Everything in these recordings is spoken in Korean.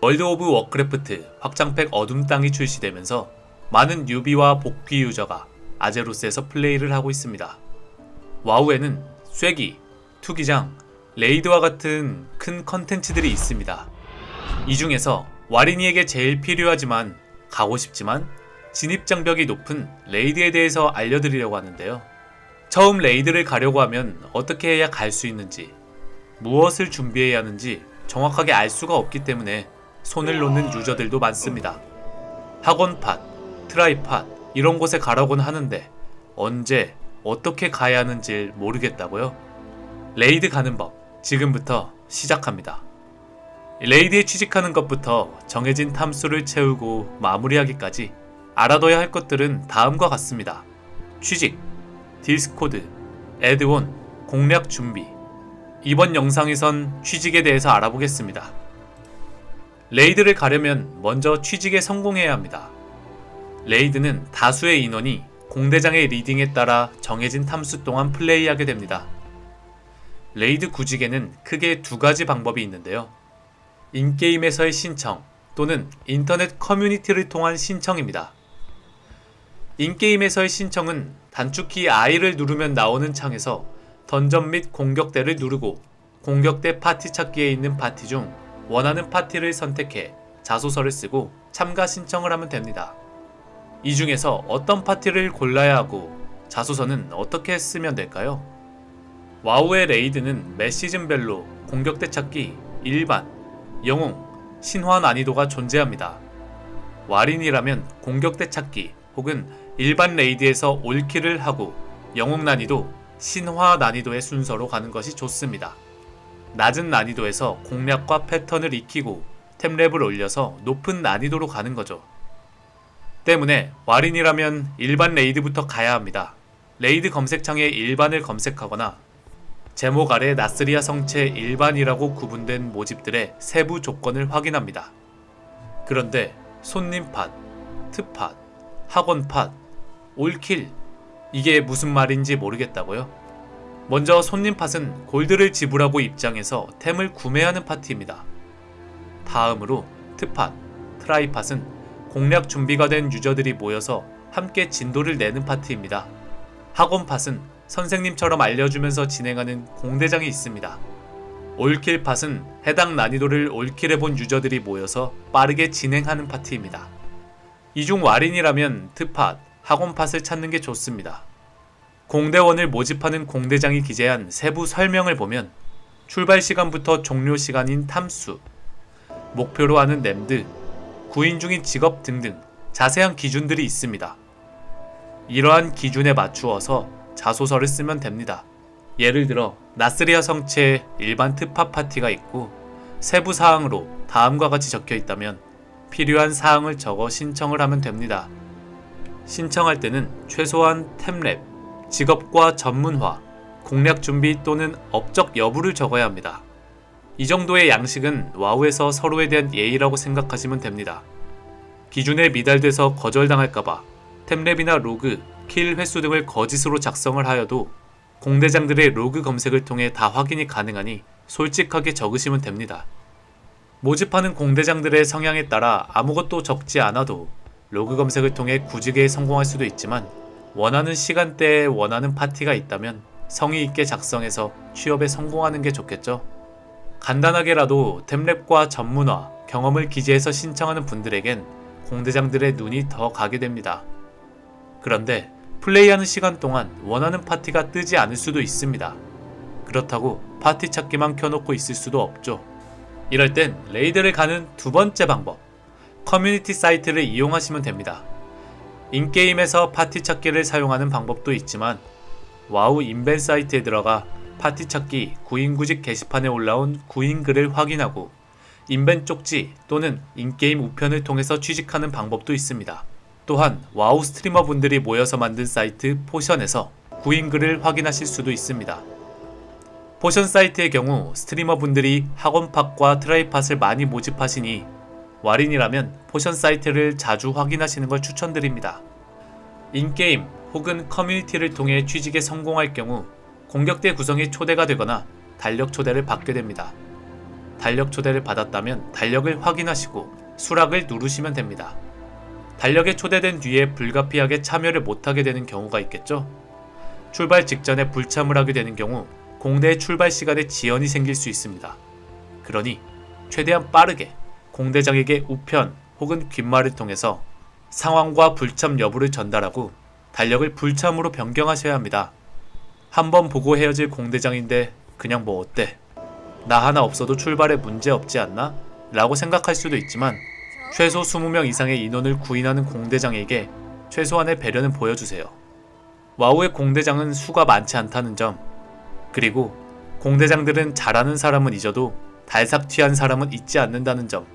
월드 오브 워크래프트 확장팩 어둠 땅이 출시되면서 많은 newbie와 복귀 user가 아제로스에서 플레이를 하고 있습니다. 와우에는 쐐기, 투기장, raid와 같은 큰 컨텐츠들이 있습니다. 이 중에서 와린이에게 제일 필요하지만 가고 싶지만 진입 장벽이 높은 raid에 대해서 알려드리려고 하는데요. 처음 raid를 가려고 하면 어떻게 해야 갈 수 있는지, 무엇을 준비해야 하는지 정확하게 알 수가 없기 때문에 손을 놓는 user들도 많습니다. 학원팟, try팟 이런 곳에 가라고는 하는데 언제 어떻게 가야 하는지 모르겠다고요? raid 가는 법 지금부터 시작합니다. raid에 취직하는 것부터 정해진 탐수를 채우고 마무리하기까지 알아둬야 할 것들은 다음과 같습니다. 취직, 디스코드, add-on, 공략 준비. 이번 영상에선 취직에 대해서 알아보겠습니다. raid를 가려면 먼저 취직에 성공해야 합니다. raid는 다수의 인원이 공대장의 leading에 따라 정해진 탐수 동안 플레이하게 됩니다. raid 구직에는 크게 두 가지 방법이 있는데요. in-game에서의 신청 또는 인터넷 커뮤니티를 통한 신청입니다. in-game에서의 신청은 단축키 I를 누르면 나오는 창에서 던전 및 공격대를 누르고 공격대 파티 찾기에 있는 파티 중 원하는 파티를 선택해 자소서를 쓰고 참가 신청을 하면 됩니다. 이 중에서 어떤 파티를 골라야 하고 자소서는 어떻게 쓰면 될까요? 와우의 raid는 매 시즌별로 공격대 찾기, 일반, 영웅, 신화 난이도가 존재합니다. 와린이라면 공격대 찾기 혹은 일반 raid에서 all kill을 하고 영웅 난이도, 신화 난이도의 순서로 가는 것이 좋습니다. 낮은 난이도에서 공략과 패턴을 익히고 템렙을 올려서 높은 난이도로 가는 거죠. 때문에 와린이라면 일반 raid부터 가야 합니다. raid 검색창에 일반을 검색하거나 제목 아래 나스리아 성채 일반이라고 구분된 모집들의 세부 조건을 확인합니다. 그런데 손님팟, 트팟, 학원팟, all kill 이게 무슨 말인지 모르겠다고요? 먼저 손님 팟은 골드를 지불하고 입장해서 템을 구매하는 파티입니다. 다음으로 트팟, try팟은 공략 준비가 된 user들이 모여서 함께 진도를 내는 파티입니다. 학원팟은 선생님처럼 알려주면서 진행하는 공대장이 있습니다. 올킬팟은 해당 난이도를 올킬해본 유저들이 모여서 빠르게 진행하는 파티입니다. 이중 와린이라면 트팟, 학원팟을 찾는 게 좋습니다. 공대원을 모집하는 공대장이 기재한 세부 설명을 보면 출발 시간부터 종료 시간인 탐수, 목표로 하는 램드, 구인 중인 직업 등등 자세한 기준들이 있습니다. 이러한 기준에 맞추어서 자소서를 쓰면 됩니다. 예를 들어 나스리아 성체에 일반 특파 파티가 있고 세부 사항으로 다음과 같이 적혀 있다면 필요한 사항을 적어 신청을 하면 됩니다. 신청할 때는 최소한 템랩, 직업과 전문화, 공략 준비 또는 업적 여부를 적어야 합니다. 이 정도의 양식은 와우에서 서로에 대한 예의라고 생각하시면 됩니다. 기준에 미달돼서 거절당할까봐 템렙이나 로그, kill 횟수 등을 거짓으로 작성을 하여도 공대장들의 로그 검색을 통해 다 확인이 가능하니 솔직하게 적으시면 됩니다. 모집하는 공대장들의 성향에 따라 아무것도 적지 않아도 로그 검색을 통해 구직에 성공할 수도 있지만 원하는 시간대에 원하는 파티가 있다면 성의 있게 작성해서 취업에 성공하는 게 좋겠죠. 간단하게라도 템렙과 전문화, 경험을 기재해서 신청하는 분들에겐 공대장들의 눈이 더 가게 됩니다. 그런데 플레이하는 시간 동안 원하는 파티가 뜨지 않을 수도 있습니다. 그렇다고 파티 찾기만 켜놓고 있을 수도 없죠. 이럴 땐 레이드를 가는 두 번째 방법, 커뮤니티 사이트를 이용하시면 됩니다. in-game에서 파티 찾기를 사용하는 방법도 있지만 와우 인벤 사이트에 들어가 파티 찾기 구인구직 게시판에 올라온 구인 글을 확인하고 인벤 쪽지 또는 in-game 우편을 통해서 취직하는 방법도 있습니다. 또한 와우 스트리머 분들이 모여서 만든 사이트 포션에서 구인 글을 확인하실 수도 있습니다. 포션 사이트의 경우 스트리머 분들이 학원팟과 트라이팟을 많이 모집하시니 와린이라면 포션 사이트를 자주 확인하시는 걸 추천드립니다. in-game 혹은 커뮤니티를 통해 취직에 성공할 경우 공격대 구성이 초대가 되거나 달력 초대를 받게 됩니다. 달력 초대를 받았다면 달력을 확인하시고 수락을 누르시면 됩니다. 달력에 초대된 뒤에 불가피하게 참여를 못하게 되는 경우가 있겠죠? 출발 직전에 불참을 하게 되는 경우 공대의 출발 시간에 지연이 생길 수 있습니다. 그러니 최대한 빠르게 공대장에게 우편 혹은 귓말을 통해서 상황과 불참 여부를 전달하고 달력을 불참으로 변경하셔야 합니다. 한번 보고 헤어질 공대장인데 그냥 뭐 어때? 나 하나 없어도 출발에 문제 없지 않나? 라고 생각할 수도 있지만 최소 20명 이상의 인원을 구인하는 공대장에게 최소한의 배려는 보여주세요. 와우의 공대장은 수가 많지 않다는 점, 그리고 공대장들은 잘하는 사람은 잊어도 달삭 튀한 사람은 잊지 않는다는 점,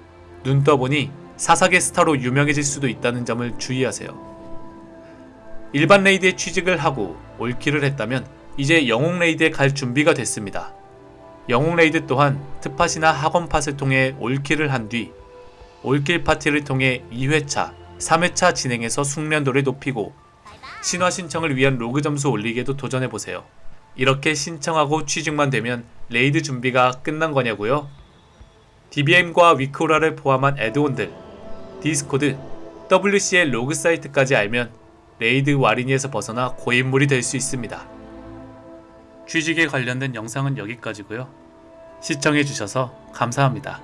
눈 떠보니 사사계 스타로 유명해질 수도 있다는 점을 주의하세요. 일반 레이드에 취직을 하고 올킬을 했다면 이제 영웅 레이드에 갈 준비가 됐습니다. 영웅 레이드 또한 특팟이나 학원 팟을 통해 올킬을 한 뒤 올킬 파티를 통해 2회차, 3회차 진행해서 숙련도를 높이고 신화 신청을 위한 로그 점수 올리기에도 도전해보세요. 이렇게 신청하고 취직만 되면 레이드 준비가 끝난 거냐고요? DBM과 위크오라를 포함한 add-on들, 디스코드, WCL 로그 사이트까지 알면 레이드 와린이에서 벗어나 고인물이 될 수 있습니다. 취직에 관련된 영상은 여기까지고요. 시청해주셔서 감사합니다.